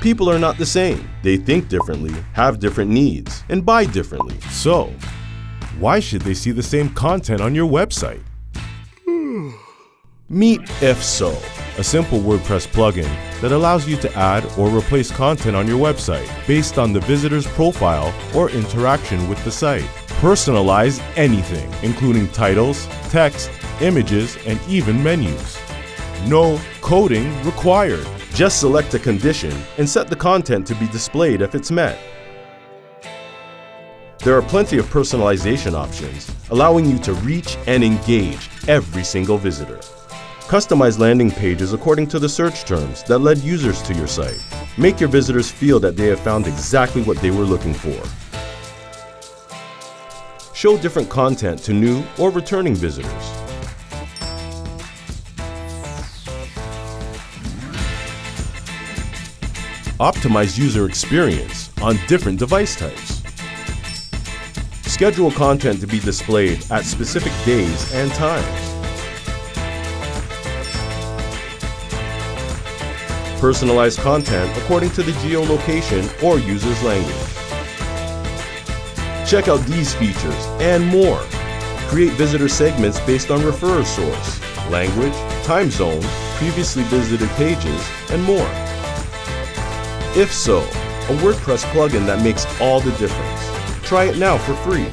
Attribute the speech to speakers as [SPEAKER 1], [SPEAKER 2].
[SPEAKER 1] People are not the same. They think differently, have different needs, and buy differently.
[SPEAKER 2] So, why should they see the same content on your website? Hmm.
[SPEAKER 1] Meet IfSo,
[SPEAKER 2] a simple WordPress plugin that allows you to add or replace content on your website based on the visitor's profile or interaction with the site. Personalize anything, including titles, text, images, and even menus. No coding required.
[SPEAKER 1] Just select a condition and set the content to be displayed if it's met. There are plenty of personalization options, allowing you to reach and engage every single visitor. Customize landing pages according to the search terms that led users to your site. Make your visitors feel that they have found exactly what they were looking for. Show different content to new or returning visitors. Optimize user experience on different device types. Schedule content to be displayed at specific days and times. Personalize content according to the geolocation or user's language. Check out these features and more. Create visitor segments based on referrer source, language, time zone, previously visited pages, and more. IfSo, a WordPress plugin that makes all the difference. Try it now for free.